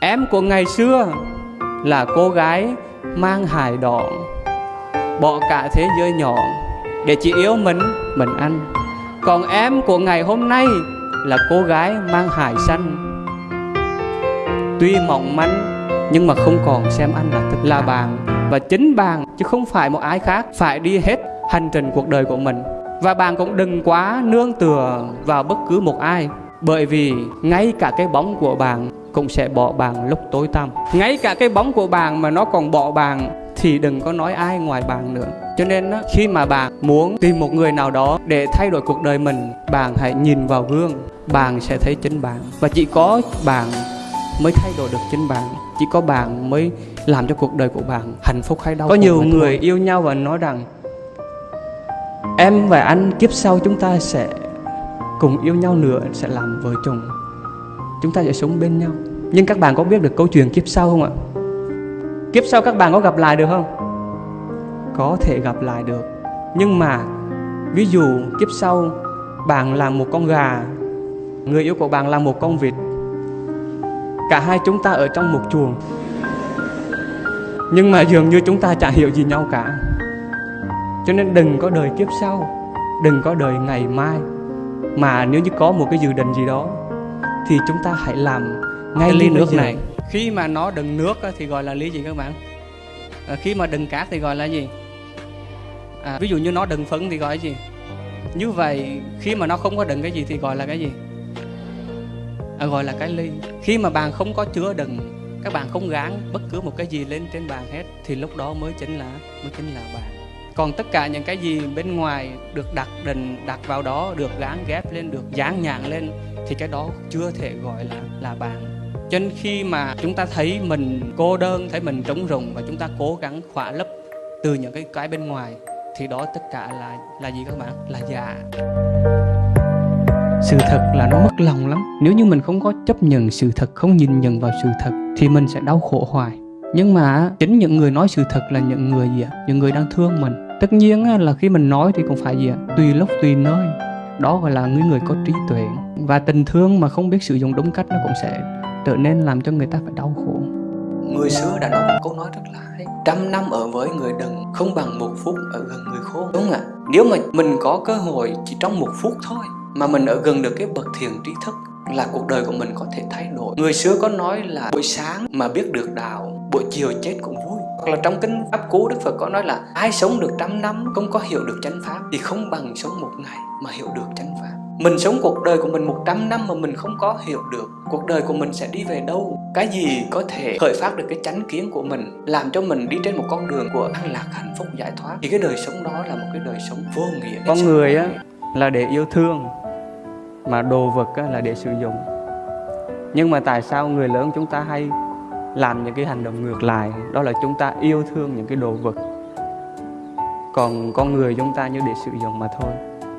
Em của ngày xưa là cô gái mang hài đỏ Bỏ cả thế giới nhỏ để chỉ yêu mình, mình ăn. Còn em của ngày hôm nay là cô gái mang hài xanh Tuy mỏng manh nhưng mà không còn xem anh là thật là bạn. Và chính bạn chứ không phải một ai khác Phải đi hết hành trình cuộc đời của mình. Và bạn cũng đừng quá nương tựa vào bất cứ một ai Bởi vì ngay cả cái bóng của bạn cũng sẽ bỏ bạn lúc tối tăm. Ngay cả cái bóng của bạn mà nó còn bỏ bạn Thì đừng có nói ai ngoài bạn nữa. Cho nên khi mà bạn muốn tìm một người nào đó để thay đổi cuộc đời mình Bạn hãy nhìn vào gương Bạn sẽ thấy chính bạn Và chỉ có bạn mới thay đổi được chính bạn chỉ có bạn mới làm cho cuộc đời của bạn hạnh phúc hay đau có nhiều người thôi. yêu nhau và nói rằng em và anh kiếp sau chúng ta sẽ cùng yêu nhau nữa sẽ làm vợ chồng chúng ta sẽ sống bên nhau. Nhưng các bạn có biết được câu chuyện kiếp sau không ạ? Kiếp sau các bạn có gặp lại được không? Có thể gặp lại được. Nhưng mà, ví dụ kiếp sau bạn là một con gà, người yêu của bạn là một con vịt, Cả hai chúng ta ở trong một chuồng. Nhưng mà dường như chúng ta chẳng hiểu gì nhau cả. Cho nên đừng có đời kiếp sau, Đừng có đời ngày mai, Mà nếu như có một cái dự định gì đó thì chúng ta hãy làm ngay ly nước này. Khi mà nó đựng nước thì gọi là ly gì các bạn? À, Khi mà đựng cát thì gọi là gì? À, Ví dụ như nó đựng phấn thì gọi là gì? Như vậy khi mà nó không có đựng cái gì thì gọi là cái gì? À, gọi là cái ly. Khi mà bạn không có chứa đựng các bạn không gán bất cứ một cái gì lên trên bàn hết thì lúc đó mới chính là mới chính là bạn còn tất cả những cái gì bên ngoài được đặt định, đặt vào đó, được gán ghép lên, được dán nhãn lên, thì cái đó chưa thể gọi là là bạn. Cho nên khi mà chúng ta thấy mình cô đơn, thấy mình trống rỗng và chúng ta cố gắng khỏa lấp từ những cái cái bên ngoài, thì đó tất cả là là gì các bạn? Là giả. Sự thật là nó mất lòng lắm. Nếu như mình không có chấp nhận sự thật, không nhìn nhận vào sự thật, thì mình sẽ đau khổ hoài. Nhưng mà chính những người nói sự thật là những người gì ạ? Những người đang thương mình tất nhiên là khi mình nói thì cũng phải gì ạ? Tùy lúc, tùy nơi. Đó gọi là người người có trí tuệ. Và tình thương mà không biết sử dụng đúng cách nó cũng sẽ trở nên làm cho người ta phải đau khổ. Người xưa đã nói một câu nói rất là hay. Trăm năm ở với người đần, không bằng một phút ở gần người khôn. Đúng không ạ. Nếu mà mình có cơ hội chỉ trong một phút thôi, mà mình ở gần được cái bậc thiền trí thức, là cuộc đời của mình có thể thay đổi. Người xưa có nói là, buổi sáng mà biết được đạo, buổi chiều chết cũng vui hoặc là trong kinh pháp cú đức phật có nói là ai sống được trăm năm không có hiểu được chánh pháp thì không bằng sống một ngày mà hiểu được chánh pháp. Mình sống cuộc đời của mình 100 năm mà mình không có hiểu được cuộc đời của mình sẽ đi về đâu? Cái gì có thể khởi phát được cái chánh kiến của mình làm cho mình đi trên một con đường của an lạc hạnh phúc giải thoát? Thì cái đời sống đó là một cái đời sống vô nghĩa. Con người á là để yêu thương mà đồ vật là để sử dụng. Nhưng mà tại sao người lớn chúng ta hay làm những cái hành động ngược lại. Đó là chúng ta yêu thương những cái đồ vật. Còn con người chúng ta như để sử dụng mà thôi.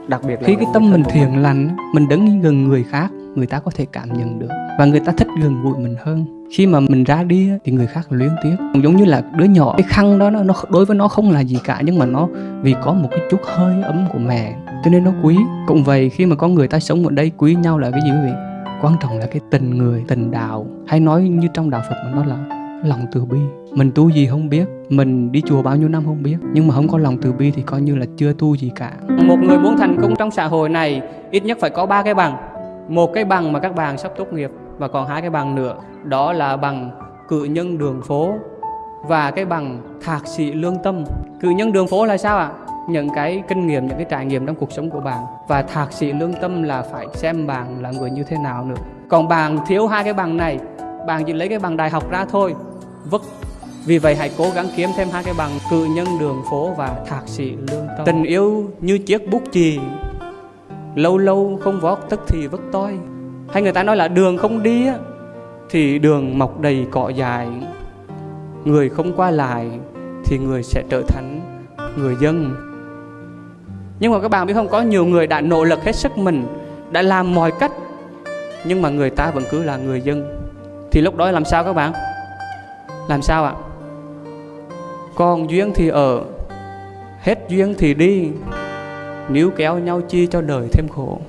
Đặc biệt là khi cái tâm mình thiền lành mình đứng gần người khác người ta có thể cảm nhận được. Và người ta thích gần gũi mình hơn. Khi mà mình ra đi thì người khác luyến tiếc giống như là đứa nhỏ cái khăn đó nó đối với nó không là gì cả nhưng mà nó vì có một cái chút hơi ấm của mẹ cho nên nó quý. Cũng vậy khi mà có người ta sống ở đây quý nhau là cái gì quý vị quan trọng là cái tình người, tình đạo. Hay nói như trong đạo phật mà nó là lòng từ bi. Mình tu gì không biết, mình đi chùa bao nhiêu năm không biết. Nhưng mà không có lòng từ bi thì coi như là chưa tu gì cả. Một người muốn thành công trong xã hội này, ít nhất phải có ba cái bằng. Một cái bằng mà các bạn sắp tốt nghiệp và còn hai cái bằng nữa. Đó là bằng cử nhân đường phố và cái bằng thạc sĩ lương tâm. Cử nhân đường phố là sao ạ? Những cái kinh nghiệm, những cái trải nghiệm trong cuộc sống của bạn. Và thạc sĩ lương tâm là phải xem bạn là người như thế nào nữa. Còn bạn thiếu hai cái bằng này, bạn chỉ lấy cái bằng đại học ra thôi. Vất vì vậy hãy cố gắng kiếm thêm hai cái bằng cử nhân đường phố và thạc sĩ lương tâm. Tình yêu như chiếc bút chì, lâu lâu không vót tức thì vất toi. Hay người ta nói là đường không đi á, thì đường mọc đầy cỏ dài người không qua lại thì người sẽ trở thành người dân nhưng mà các bạn biết không, có nhiều người đã nỗ lực hết sức mình, đã làm mọi cách, nhưng mà người ta vẫn cứ là người dân. Thì lúc đó làm sao các bạn? Làm sao ạ? Còn duyên thì ở, hết duyên thì đi, níu kéo nhau chi cho đời thêm khổ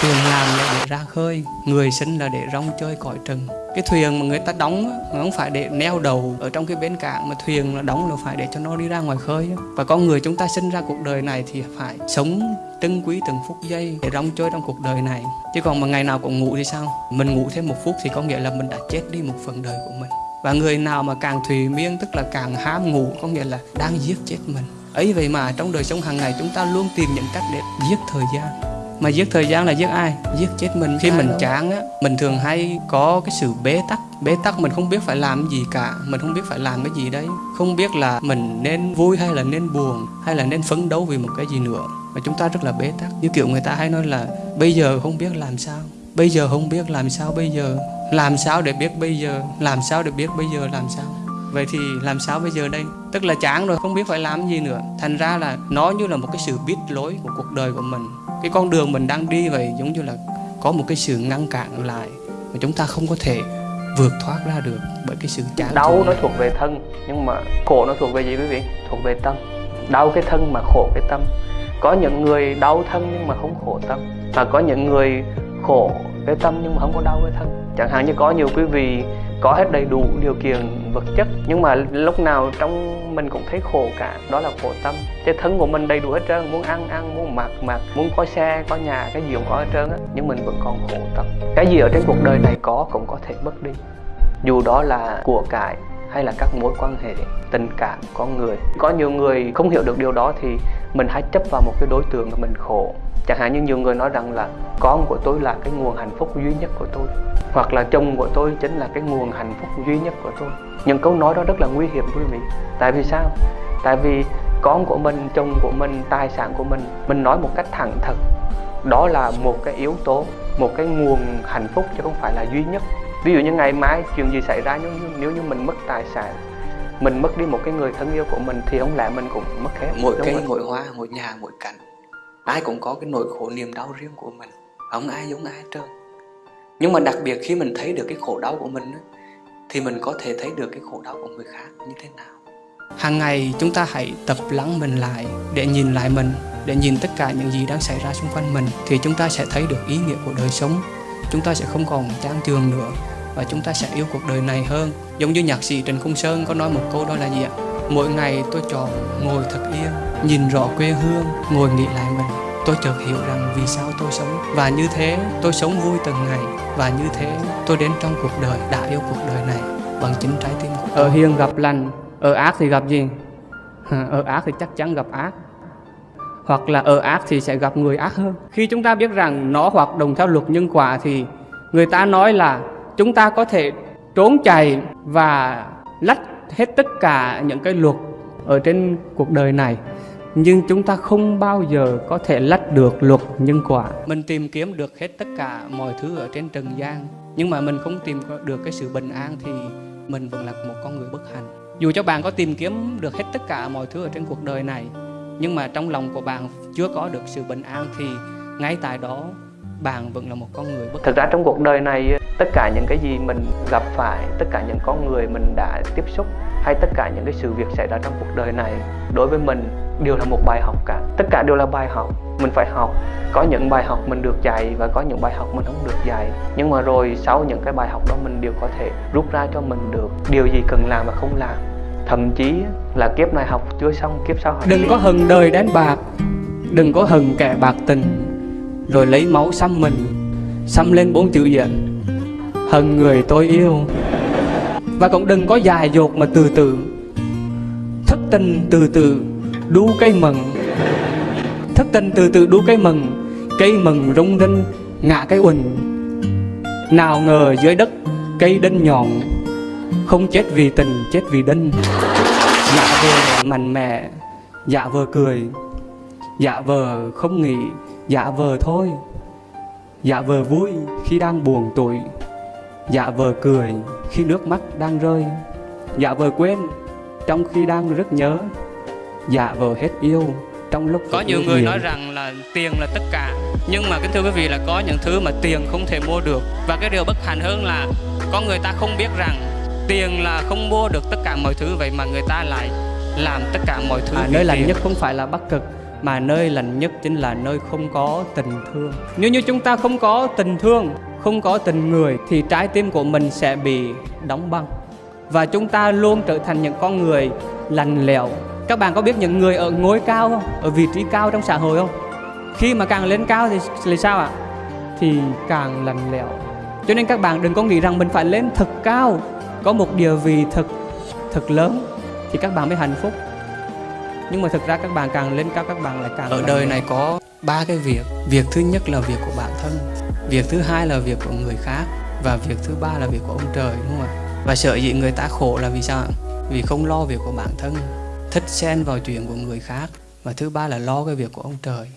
thuyền làm là để ra khơi, Người sinh là để rong chơi cõi trần. Cái thuyền mà người ta đóng nó không phải để neo đầu ở trong cái bến cảng, mà thuyền là đóng là phải để cho nó đi ra ngoài khơi và con người chúng ta sinh ra cuộc đời này thì phải sống trân quý từng phút giây để rong chơi trong cuộc đời này. Chứ còn mà ngày nào cũng ngủ thì sao? Mình ngủ thêm một phút thì có nghĩa là mình đã chết đi một phần đời của mình. Và người nào mà càng thùy miên, tức là càng ham ngủ, có nghĩa là đang giết chết mình. Ấy vậy mà trong đời sống hàng ngày chúng ta luôn tìm những cách để giết thời gian mà giết thời gian là giết ai? Giết chết mình khi mình chán á mình thường hay có cái sự bế tắc. Bế tắc mình không biết phải làm gì cả mình không biết phải làm cái gì đấy. Không biết là mình nên vui hay là nên buồn hay là nên phấn đấu vì một cái gì nữa. Mà chúng ta rất là bế tắc. Như kiểu người ta hay nói là bây giờ không biết làm sao bây giờ không biết làm sao bây giờ làm sao để biết bây giờ làm sao để biết bây giờ làm sao? Vậy thì làm sao bây giờ đây? Tức là chán rồi không biết phải làm gì nữa. Thành ra là nó như là một cái sự biết lối của cuộc đời của mình cái con đường mình đang đi vậy giống như là có một cái sự ngăn cản lại mà chúng ta không có thể vượt thoát ra được bởi cái sự chán đau nó thuộc về thân nhưng mà khổ nó thuộc về gì quý vị? Thuộc về tâm. Đau cái thân mà khổ cái tâm. Có những người đau thân nhưng mà không khổ tâm. Và có những người khổ cái tâm nhưng mà không có đau cái thân. Chẳng hạn như có nhiều quý vị có hết đầy đủ điều kiện, vật chất, nhưng mà lúc nào trong mình cũng thấy khổ cả. Đó là khổ tâm. Cái thân của mình đầy đủ hết trơn, muốn ăn ăn, muốn mặc mặc, muốn có xe, có nhà, cái gì cũng có hết trơn á, nhưng mình vẫn còn khổ tâm. Cái gì ở trên cuộc đời này có cũng có thể mất đi. Dù đó là của cải hay là các mối quan hệ, tình cảm, con người. Có nhiều người không hiểu được điều đó thì mình hãy chấp vào một cái đối tượng mà mình khổ. Chẳng hạn như nhiều người nói rằng là, con của tôi là cái nguồn hạnh phúc duy nhất của tôi. Hoặc là, chồng của tôi chính là cái nguồn hạnh phúc duy nhất của tôi. Những câu nói đó rất là nguy hiểm quý vị. Tại vì sao? Tại vì con của mình, chồng của mình, tài sản của mình mình nói một cách thẳng thật đó là một cái yếu tố, một cái nguồn hạnh phúc chứ không phải là duy nhất ví dụ như ngày mai chuyện gì xảy ra nếu như, nếu như mình mất tài sản mình mất đi một cái người thân yêu của mình thì không lẽ mình cũng mất hết mỗi cây mỗi hoa mỗi nhà mỗi cảnh ai cũng có cái nỗi khổ niềm đau riêng của mình không ai giống ai trơn. Nhưng mà đặc biệt khi mình thấy được cái khổ đau của mình thì mình có thể thấy được cái khổ đau của người khác như thế nào. Hàng ngày chúng ta hãy tập lắng mình lại để nhìn lại mình để nhìn tất cả những gì đang xảy ra xung quanh mình thì chúng ta sẽ thấy được ý nghĩa của đời sống chúng ta sẽ không còn chán trường nữa và chúng ta sẽ yêu cuộc đời này hơn. Giống như nhạc sĩ Trần Khung Sơn có nói một câu đó là gì ạ? Mỗi ngày tôi chọn ngồi thật yên nhìn rõ quê hương ngồi nghĩ lại mình. Tôi chợt hiểu rằng vì sao tôi sống. Và như thế tôi sống vui từng ngày. Và như thế tôi đến trong cuộc đời đã yêu cuộc đời này bằng chính trái tim của tôi. ở hiền gặp lành ở ác thì gặp gì? Ở ác thì chắc chắn gặp ác hoặc là ở ác thì sẽ gặp người ác hơn. Khi chúng ta biết rằng nó hoạt động theo luật nhân quả thì người ta nói là chúng ta có thể trốn chạy và lách hết tất cả những cái luật ở trên cuộc đời này, nhưng chúng ta không bao giờ có thể lách được luật nhân quả. Mình tìm kiếm được hết tất cả mọi thứ ở trên trần gian, nhưng mà mình không tìm được cái sự bình an thì mình vẫn là một con người bất hạnh. Dù cho bạn có tìm kiếm được hết tất cả mọi thứ ở trên cuộc đời này nhưng mà trong lòng của bạn chưa có được sự bình an thì ngay tại đó bạn vẫn là một con người bất thực ra trong cuộc đời này tất cả những cái gì mình gặp phải tất cả những con người mình đã tiếp xúc hay tất cả những cái sự việc xảy ra trong cuộc đời này đối với mình đều là một bài học cả. Tất cả đều là bài học. Mình phải học. Có những bài học mình được dạy và có những bài học mình không được dạy. Nhưng mà rồi sau những cái bài học đó mình đều có thể rút ra cho mình được. Điều gì cần làm và không làm thậm chí là kiếp này học chưa xong kiếp sau học đừng có hừng đời đánh bạc đừng có hừng kẻ bạc tình. Rồi lấy máu xăm mình xăm lên bốn chữ diện. Hận người tôi yêu. Và cũng đừng có dài dột mà từ từ. Thất tình từ từ đu cây mừng thất tình từ từ đu cây mừng cây mừng rung rinh ngã cây uỳnh. Nào ngờ dưới đất cây đinh nhọn không chết vì tình chết vì đinh dạ vờ mạnh mẽ dạ vờ cười dạ vờ không nghĩ dạ vờ thôi. Dạ vờ vui khi đang buồn tuổi dạ vờ cười khi nước mắt đang rơi. Dạ vờ quên trong khi đang rất nhớ dạ vờ hết yêu trong lúc có nhiều người nói rằng là tiền là tất cả nhưng mà kính thưa quý vị là có những thứ mà tiền không thể mua được. Và cái điều bất hạnh hơn là có người ta không biết rằng tiền là không mua được tất cả mọi thứ vậy mà người ta lại làm tất cả mọi thứ à, nơi lành nhất không phải là bắc cực mà nơi lành nhất chính là nơi không có tình thương. Nếu như chúng ta không có tình thương không có tình người thì trái tim của mình sẽ bị đóng băng. Và chúng ta luôn trở thành những con người lành lẹo các bạn có biết những người ở ngôi cao không? Ở vị trí cao trong xã hội không? Khi mà càng lên cao thì là sao ạ? Thì càng lành lẹo cho nên các bạn đừng có nghĩ rằng mình phải lên thật cao có một địa vị thật thật lớn thì các bạn mới hạnh phúc. Nhưng mà thực ra các bạn càng lên cao các bạn lại càng ở đời này có ba cái việc. Việc thứ nhất là việc của bản thân. Việc thứ hai là việc của người khác. Và việc thứ ba là việc của ông trời đúng không ạ? Và sợ dĩ người ta khổ là vì sao vì không lo việc của bản thân. Thích xen vào chuyện của người khác. Và thứ ba là lo cái việc của ông trời